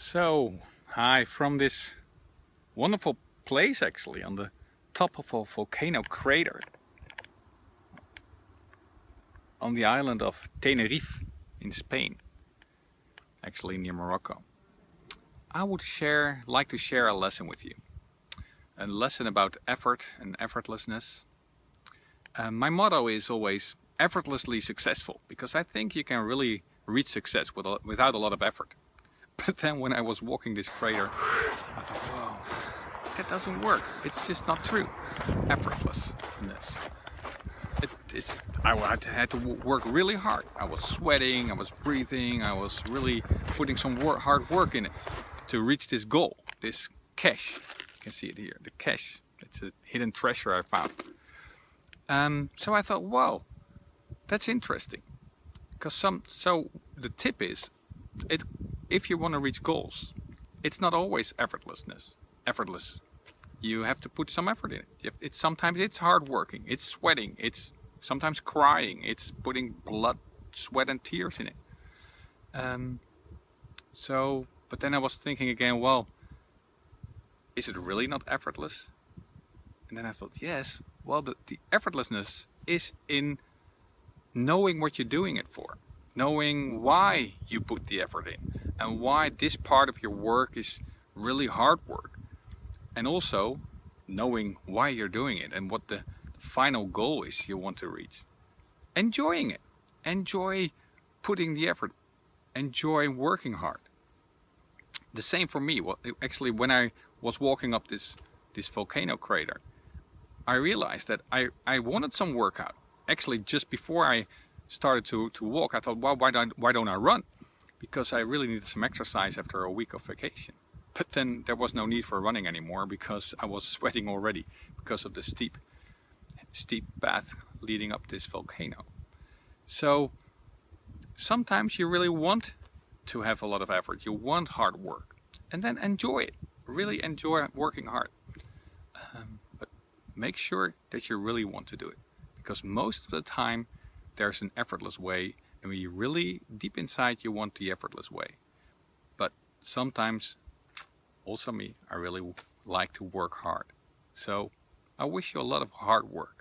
So, hi from this wonderful place actually on the top of a volcano crater on the island of Tenerife in Spain, actually near Morocco. I would share, like to share a lesson with you. A lesson about effort and effortlessness. Uh, my motto is always effortlessly successful because I think you can really reach success with a, without a lot of effort. But then when I was walking this crater, I thought, whoa, that doesn't work. It's just not true. Effortlessness. It is, I had to work really hard. I was sweating, I was breathing, I was really putting some hard work in it to reach this goal, this cache. You can see it here, the cache. It's a hidden treasure I found. Um, so I thought, whoa, that's interesting. Because some, so the tip is, it if you want to reach goals, it's not always effortlessness, effortless. You have to put some effort in it. It's sometimes it's hard working, it's sweating, it's sometimes crying, it's putting blood, sweat and tears in it. Um, so, but then I was thinking again, well, is it really not effortless? And then I thought, yes, well, the, the effortlessness is in knowing what you're doing it for, knowing why you put the effort in and why this part of your work is really hard work. And also knowing why you're doing it and what the final goal is you want to reach. Enjoying it. Enjoy putting the effort. Enjoy working hard. The same for me. Well, actually, when I was walking up this, this volcano crater, I realized that I, I wanted some workout. Actually, just before I started to, to walk, I thought, well, why don't, why don't I run? Because I really needed some exercise after a week of vacation. But then there was no need for running anymore because I was sweating already because of the steep, steep path leading up this volcano. So sometimes you really want to have a lot of effort, you want hard work, and then enjoy it. Really enjoy working hard. Um, but make sure that you really want to do it because most of the time there's an effortless way and you really deep inside you want the effortless way. But sometimes also me I really like to work hard. So I wish you a lot of hard work